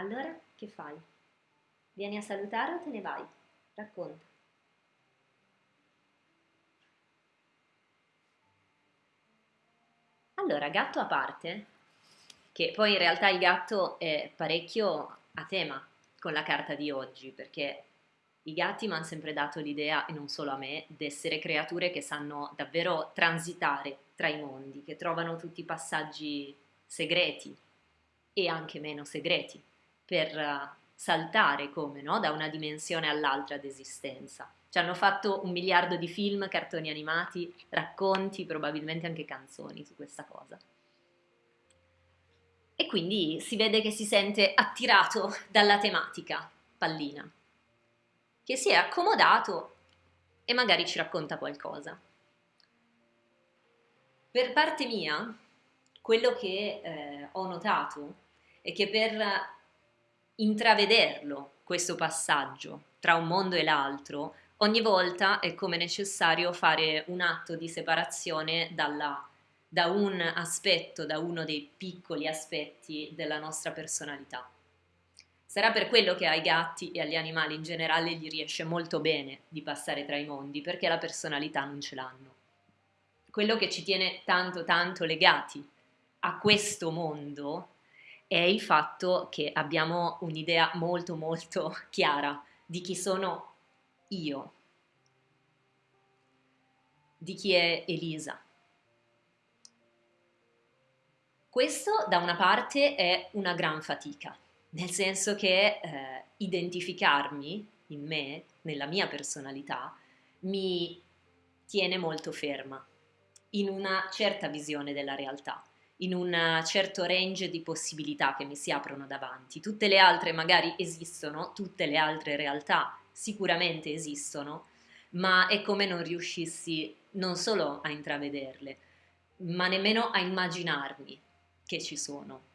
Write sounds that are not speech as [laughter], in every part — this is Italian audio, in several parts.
Allora, che fai? Vieni a salutare o te ne vai? Racconta. Allora, gatto a parte, che poi in realtà il gatto è parecchio a tema con la carta di oggi, perché i gatti mi hanno sempre dato l'idea, e non solo a me, di essere creature che sanno davvero transitare tra i mondi, che trovano tutti i passaggi segreti e anche meno segreti per uh, saltare come no? da una dimensione all'altra d'esistenza. Ci hanno fatto un miliardo di film, cartoni animati, racconti, probabilmente anche canzoni su questa cosa. E quindi si vede che si sente attirato dalla tematica pallina, che si è accomodato e magari ci racconta qualcosa. Per parte mia, quello che eh, ho notato è che per intravederlo, questo passaggio tra un mondo e l'altro, ogni volta è come necessario fare un atto di separazione dalla, da un aspetto, da uno dei piccoli aspetti della nostra personalità. Sarà per quello che ai gatti e agli animali in generale gli riesce molto bene di passare tra i mondi, perché la personalità non ce l'hanno. Quello che ci tiene tanto tanto legati a questo mondo è il fatto che abbiamo un'idea molto molto [laughs] chiara di chi sono io, di chi è Elisa. Questo da una parte è una gran fatica, nel senso che eh, identificarmi in me, nella mia personalità, mi tiene molto ferma in una certa visione della realtà, in un certo range di possibilità che mi si aprono davanti. Tutte le altre magari esistono, tutte le altre realtà sicuramente esistono, ma è come non riuscissi non solo a intravederle, ma nemmeno a immaginarmi che ci sono.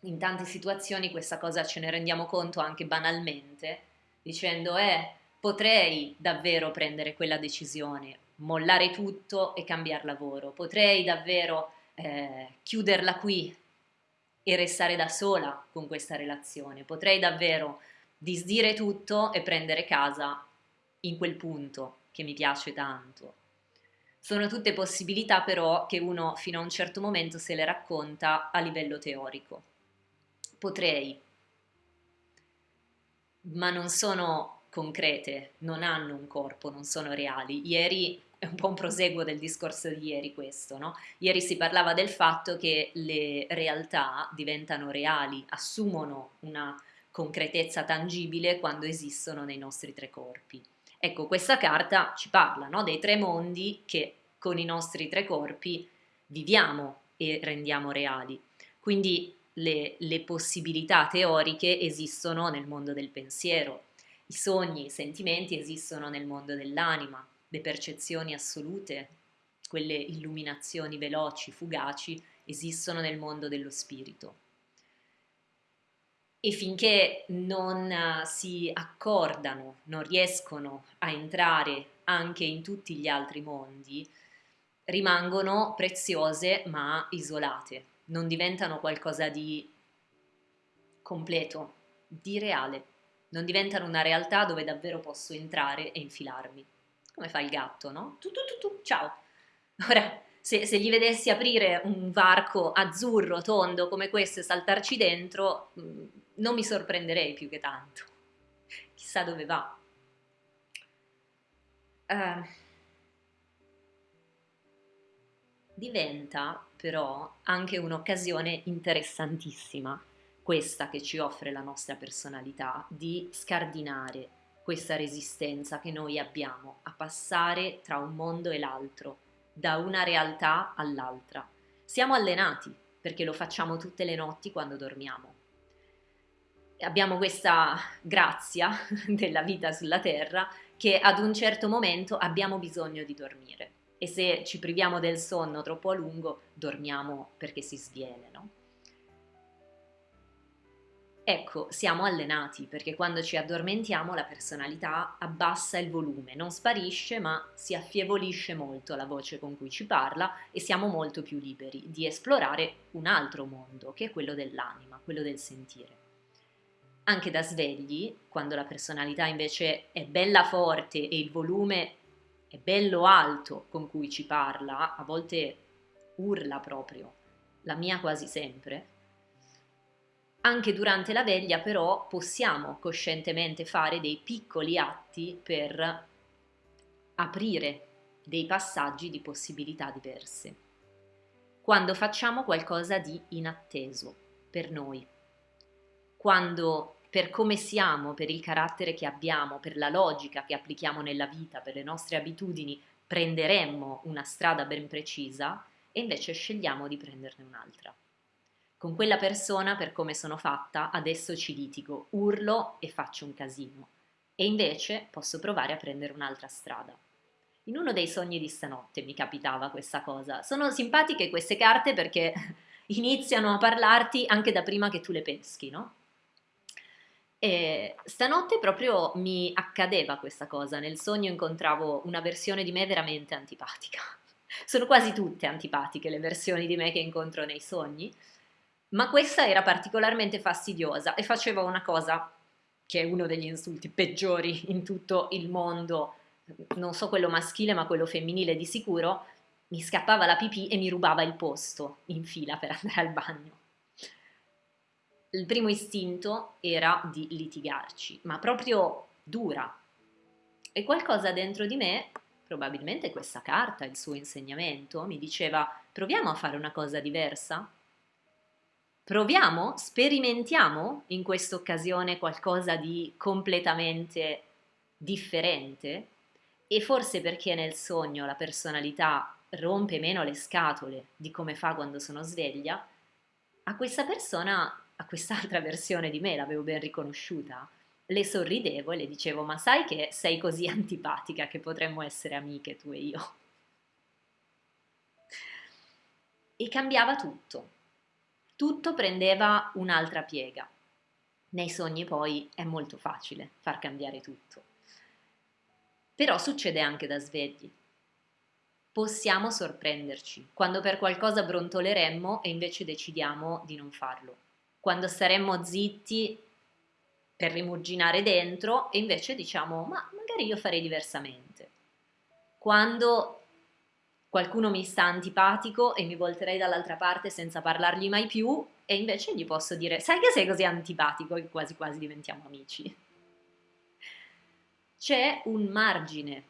In tante situazioni questa cosa ce ne rendiamo conto anche banalmente, dicendo eh, potrei davvero prendere quella decisione, mollare tutto e cambiare lavoro, potrei davvero eh, chiuderla qui e restare da sola con questa relazione, potrei davvero disdire tutto e prendere casa in quel punto che mi piace tanto. Sono tutte possibilità però che uno fino a un certo momento se le racconta a livello teorico. Potrei, ma non sono concrete, non hanno un corpo, non sono reali. Ieri è un po' un proseguo del discorso di ieri questo, no? Ieri si parlava del fatto che le realtà diventano reali, assumono una concretezza tangibile quando esistono nei nostri tre corpi. Ecco, questa carta ci parla no? dei tre mondi che con i nostri tre corpi viviamo e rendiamo reali. Quindi le, le possibilità teoriche esistono nel mondo del pensiero, i sogni, i sentimenti esistono nel mondo dell'anima, le percezioni assolute, quelle illuminazioni veloci, fugaci, esistono nel mondo dello spirito. E finché non uh, si accordano, non riescono a entrare anche in tutti gli altri mondi, rimangono preziose ma isolate, non diventano qualcosa di completo, di reale, non diventano una realtà dove davvero posso entrare e infilarmi. Come fa il gatto, no? Tu, tu, tu, tu, ciao! [laughs] Ora, se, se, gli vedessi aprire un varco azzurro, tondo come questo e saltarci dentro, mm, non mi sorprenderei più che tanto. Chissà dove va. Uh, diventa però anche un'occasione interessantissima, questa che ci offre la nostra personalità, di scardinare questa resistenza che noi abbiamo a passare tra un mondo e l'altro da una realtà all'altra. Siamo allenati perché lo facciamo tutte le notti quando dormiamo. Abbiamo questa grazia [laughs] della vita sulla Terra che ad un certo momento abbiamo bisogno di dormire e se ci priviamo del sonno troppo a lungo dormiamo perché si sviene, no? Ecco, siamo allenati perché quando ci addormentiamo la personalità abbassa il volume, non sparisce ma si affievolisce molto la voce con cui ci parla e siamo molto più liberi di esplorare un altro mondo che è quello dell'anima, quello del sentire. anche da svegli, quando la personalità invece è bella forte e il volume è bello alto con cui ci parla, a volte urla proprio, la mia quasi sempre. Anche durante la veglia però possiamo coscientemente fare dei piccoli atti per aprire dei passaggi di possibilità diverse. Quando facciamo qualcosa di inatteso per noi, quando per come siamo, per il carattere che abbiamo, per la logica che applichiamo nella vita, per le nostre abitudini, prenderemmo una strada ben precisa e invece scegliamo di prenderne un'altra. Con quella persona, per come sono fatta, adesso ci litigo, urlo e faccio un casino. E invece posso provare a prendere un'altra strada. In uno dei sogni di stanotte mi capitava questa cosa. Sono simpatiche queste carte perché [laughs] iniziano a parlarti anche da prima che tu le peschi, no? E stanotte proprio mi accadeva questa cosa, nel sogno incontravo una versione di me veramente antipatica. [laughs] Sono quasi tutte antipatiche le versioni di me che incontro nei sogni, ma questa era particolarmente fastidiosa e faceva una cosa che è uno degli insulti peggiori in tutto il mondo, non so quello maschile ma quello femminile di sicuro, mi scappava la pipì e mi rubava il posto in fila per andare al bagno il primo istinto era di litigarci, ma proprio dura. E qualcosa dentro di me, probabilmente questa carta, il suo insegnamento, mi diceva proviamo a fare una cosa diversa? Proviamo, sperimentiamo in questa occasione qualcosa di completamente differente? E forse perché nel sogno la personalità rompe meno le scatole di come fa quando sono sveglia, a questa persona a quest'altra [laughs] versione di me, l'avevo ben riconosciuta, le sorridevo e le dicevo ma sai che sei così [laughs] antipatica che potremmo essere amiche tu e io. E cambiava tutto, tutto prendeva un'altra piega. Nei sogni poi è molto facile far cambiare tutto. Però succede anche da svegli. Possiamo sorprenderci quando per qualcosa brontoleremmo e invece decidiamo di non farlo quando staremmo zitti per rimuginare dentro e invece diciamo ma magari io farei diversamente. Quando qualcuno mi sta antipatico e mi volterei dall'altra parte senza parlargli mai più e invece gli posso dire sai che sei così antipatico che quasi quasi diventiamo amici. C'è un margine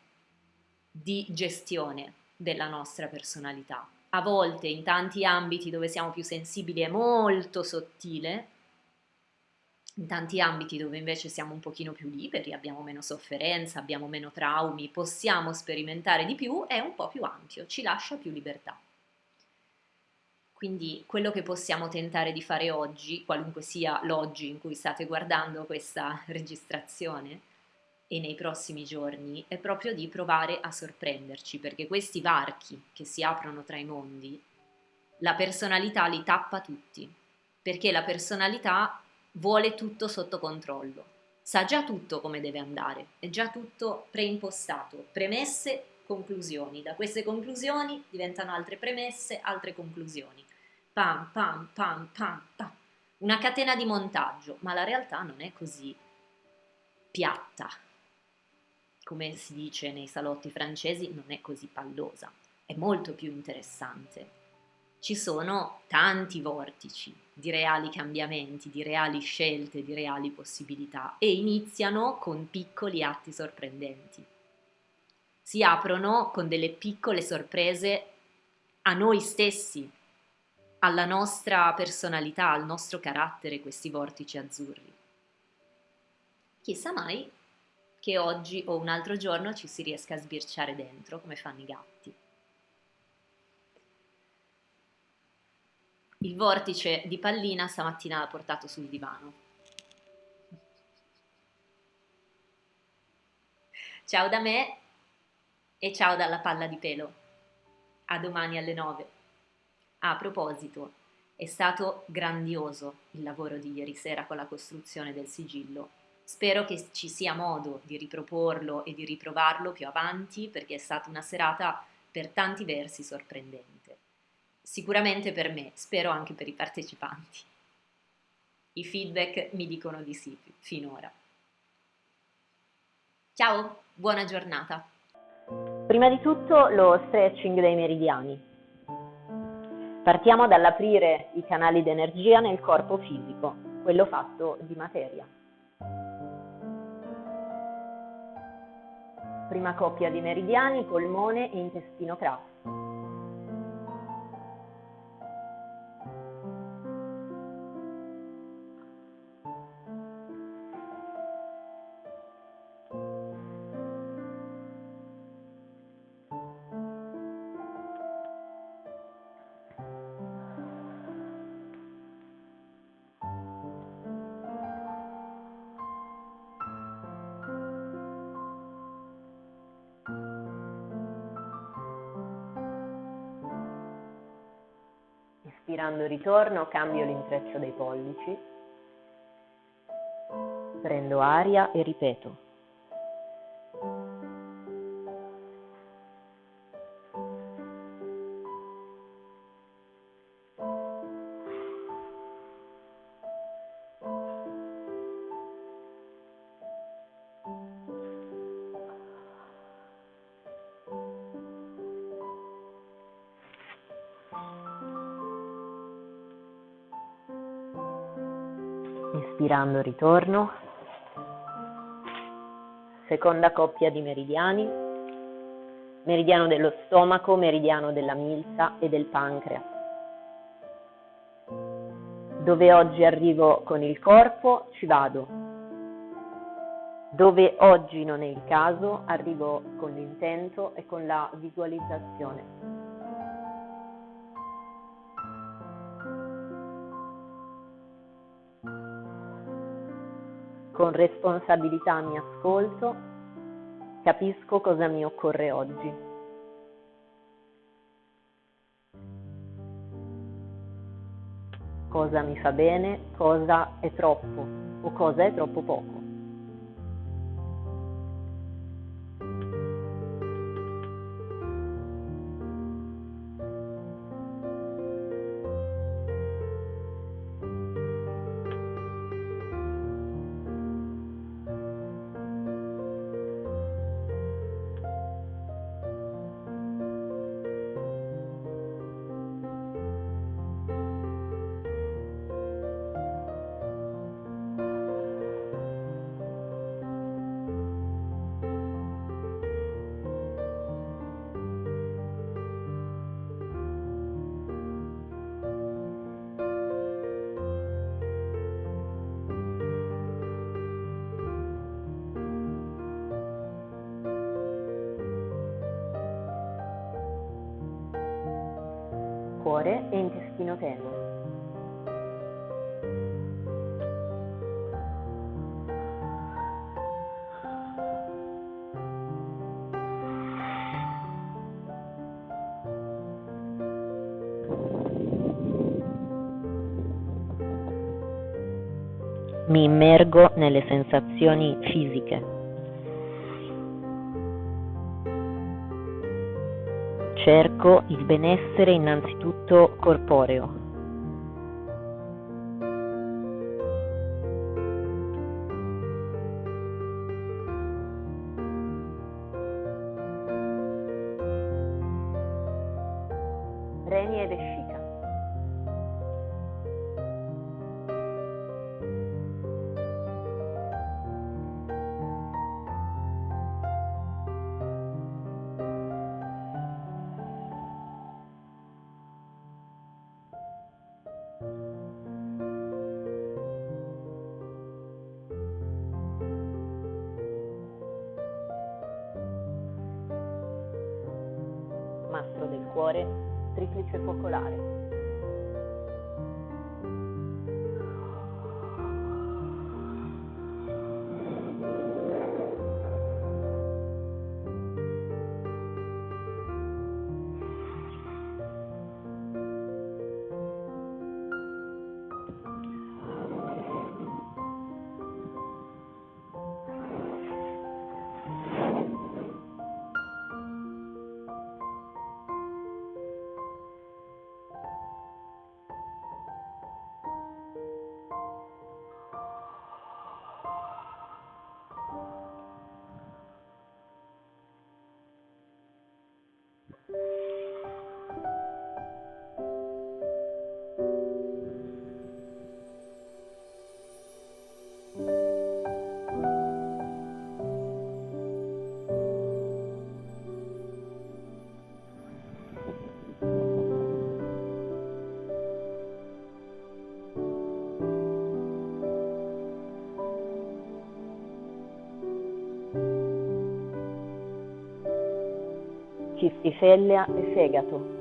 di gestione della nostra personalità a volte in tanti ambiti dove siamo più sensibili è molto sottile, in tanti ambiti dove invece siamo un pochino più liberi, abbiamo meno sofferenza, abbiamo meno traumi, possiamo sperimentare di più, è un po' più ampio, ci lascia più libertà. Quindi quello che possiamo tentare di fare oggi, qualunque sia l'oggi in cui state guardando questa [laughs] registrazione, e nei prossimi giorni è proprio di provare a sorprenderci, perché questi varchi che si aprono tra i mondi, la personalità li tappa tutti, perché la personalità vuole tutto sotto controllo, sa già tutto come deve andare, è già tutto preimpostato, premesse, conclusioni, da queste conclusioni diventano altre premesse, altre conclusioni, pam pam pam pam pam, una catena di montaggio, ma la realtà non è così piatta, come si dice nei salotti francesi, non è così pallosa, è molto più interessante. Ci sono tanti vortici di reali cambiamenti, di reali scelte, di reali possibilità e iniziano con piccoli atti sorprendenti. Si aprono con delle piccole sorprese a noi stessi, alla nostra personalità, al nostro carattere, questi vortici azzurri. Chissà mai che oggi o un altro giorno ci si riesca a sbirciare dentro come fanno i gatti. Il vortice di pallina stamattina l'ha portato sul divano. Ciao da me e ciao dalla palla di pelo. A domani alle 9. Ah, a proposito, è stato grandioso il lavoro di ieri sera con la costruzione del sigillo Spero che ci sia modo di riproporlo e di riprovarlo più avanti perché è stata una serata per tanti versi sorprendente. Sicuramente per me, spero anche per i partecipanti. I feedback mi dicono di sì finora. Ciao, buona giornata. Prima di tutto lo stretching dei meridiani. Partiamo dall'aprire i canali d'energia nel corpo fisico, quello fatto di materia. Prima coppia di meridiani, polmone e intestino grasso. Ispirando ritorno cambio l'intreccio dei pollici, prendo aria e ripeto. Inspirando ritorno. Seconda coppia di meridiani. Meridiano dello stomaco, meridiano della milza e del pancreas. Dove oggi arrivo con il corpo, ci vado. Dove oggi non è il caso, arrivo con l'intento e con la visualizzazione. Con responsabilità mi ascolto, capisco cosa mi occorre oggi. Cosa mi fa bene, cosa è troppo o cosa è troppo poco. Cuore e intestino tenue. Mi immergo nelle sensazioni fisiche. Cerco il benessere innanzitutto corporeo. Cuore, triplice focolare. Cistifellea e fegato.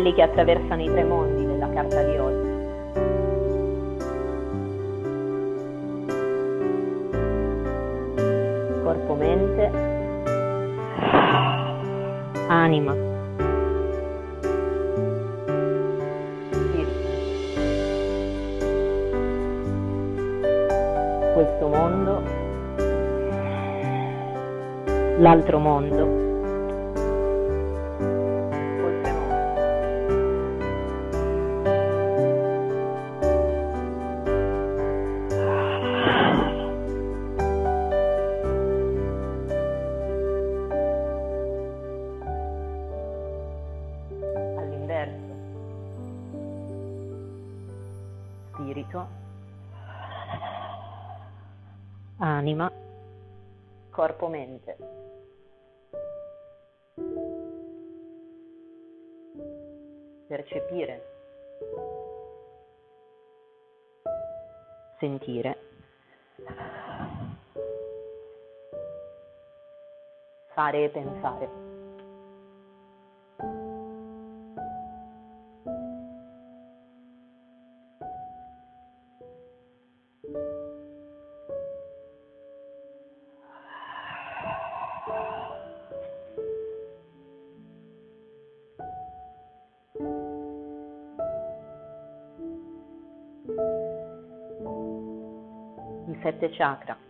Quelli che attraversano i tre mondi della carta di oggi. Corpo, mente, anima. Questo mondo, l'altro mondo. Corpo, mente. Percepire, sentire, fare e pensare. Mudita Chakra.